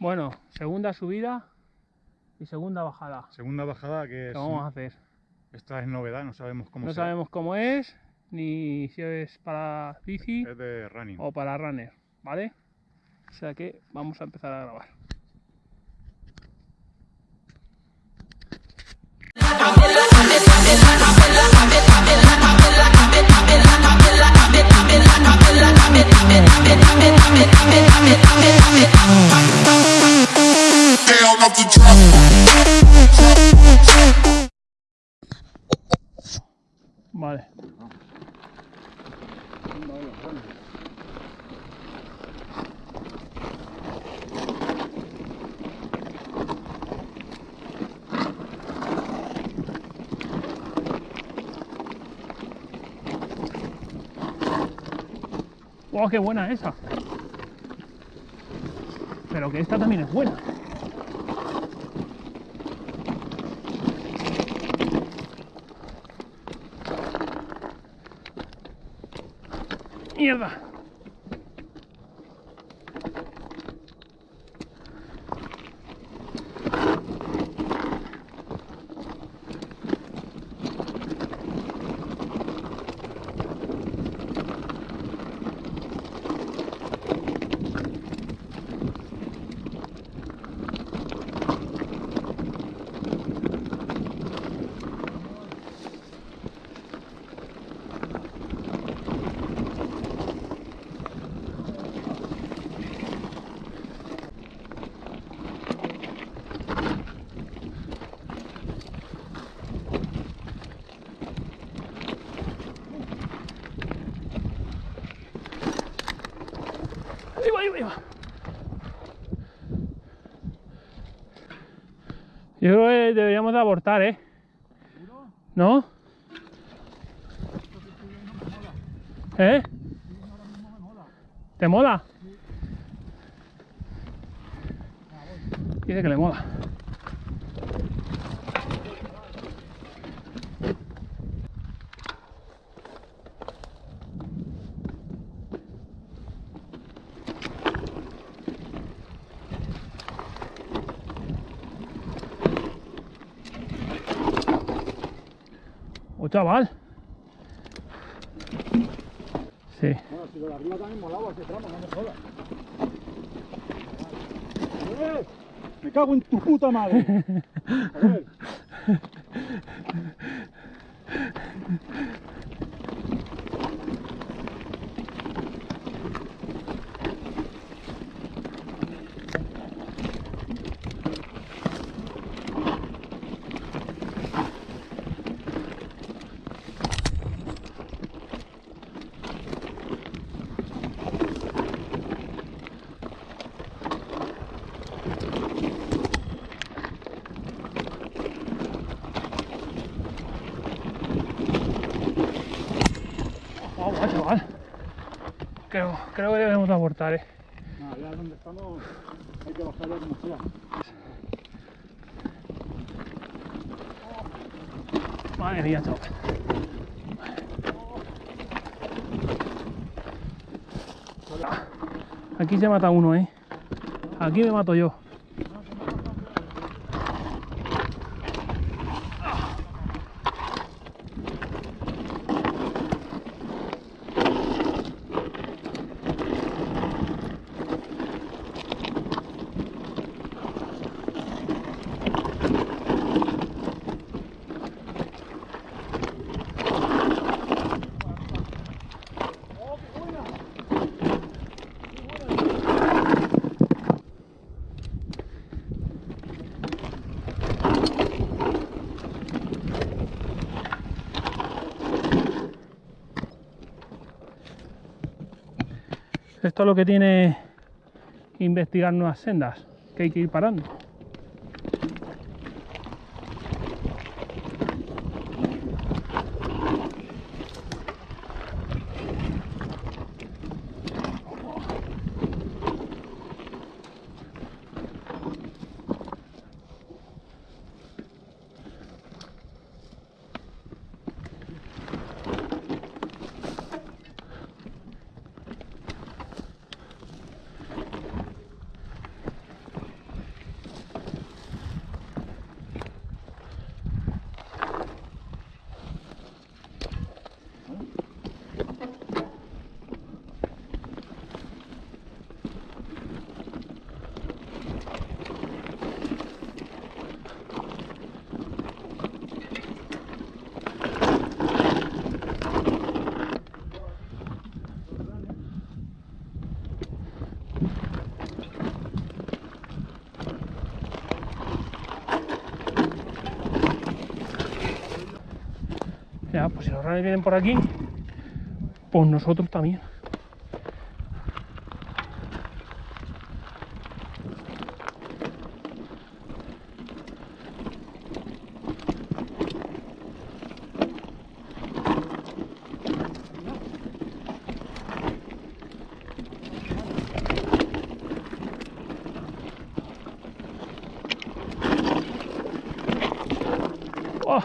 Bueno, segunda subida y segunda bajada. Segunda bajada que ¿Qué es, vamos a hacer? esta es novedad, no sabemos cómo No sabemos cómo es, ni si es para bici Es de running. o para runner, ¿vale? O sea que vamos a empezar a grabar. ¡Wow, qué buena esa! Pero que esta también es buena. ¡Mierda! Yo creo que deberíamos de abortar, ¿eh? ¿No? ¿Eh? ¿Te mola? Dice que le mola. ¡Oh, chaval! Sí. Bueno, si lo de arriba también molaba ese tramo, no me jodas. ¡Eh! ¡Me cago en tu puta madre! A ver. ¡Oh, guau, chaval! Creo, creo que debemos de abortar, ¿eh? Nada, ya donde estamos hay que bajar ya como sea. Madre mía, chaval. Aquí se mata uno, ¿eh? Aquí me mato yo. Esto es lo que tiene investigar nuevas sendas, que hay que ir parando. Vienen por aquí, pues nosotros también. ¡Oh!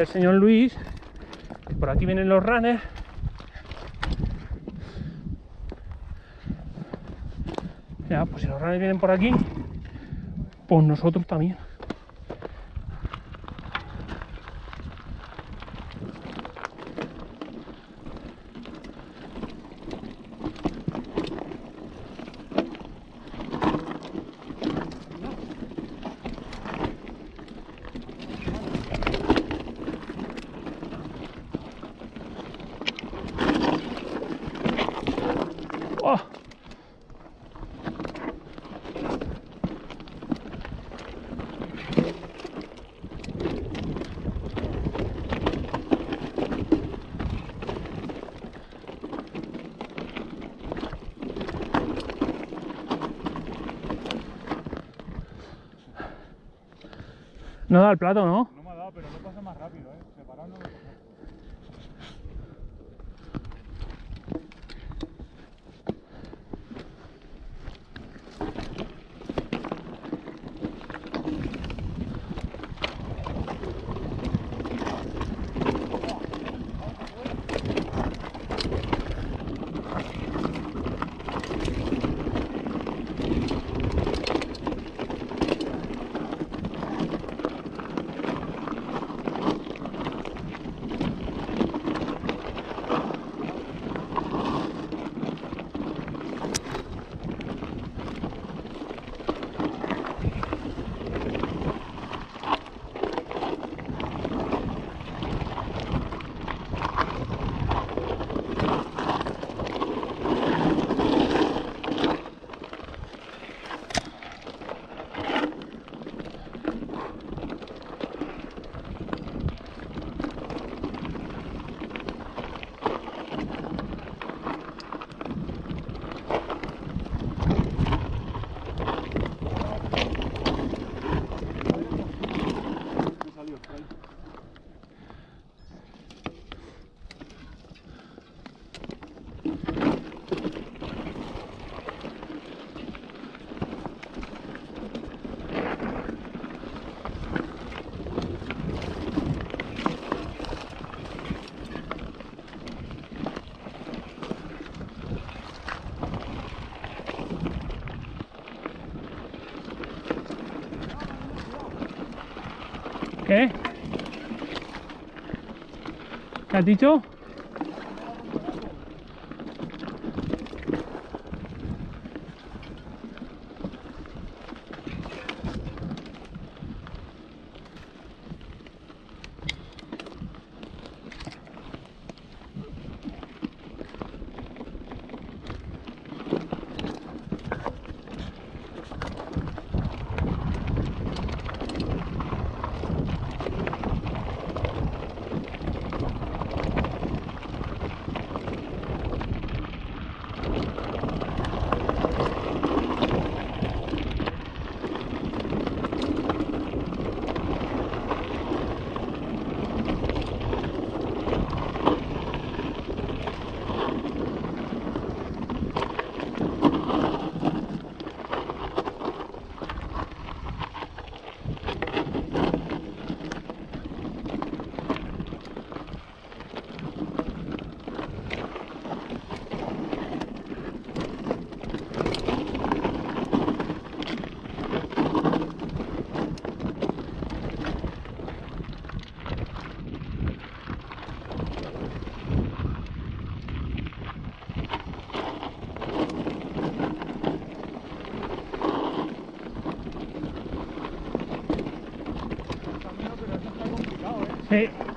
El señor Luis, por aquí vienen los runners. Ya, pues si los runners vienen por aquí, pues nosotros también. ¡Oh! No da el plato, ¿no? Has dicho? Sí.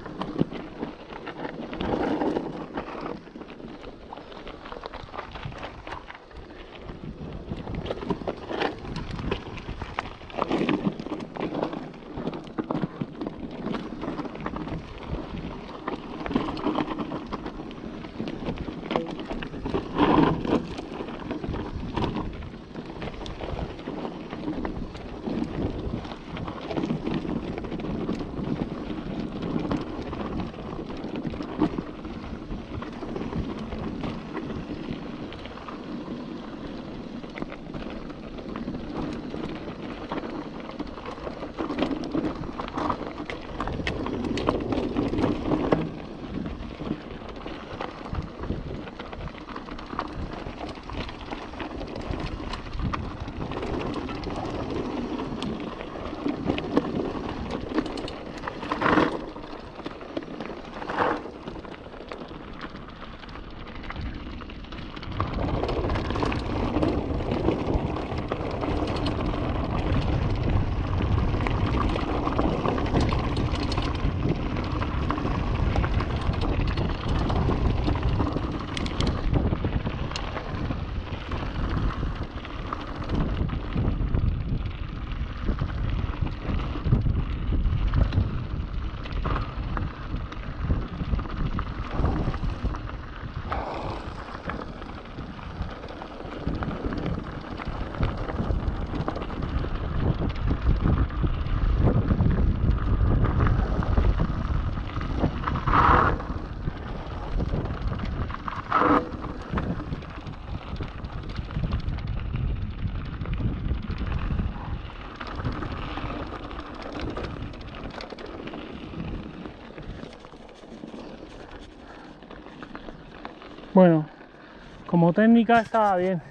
Bueno, como técnica estaba bien.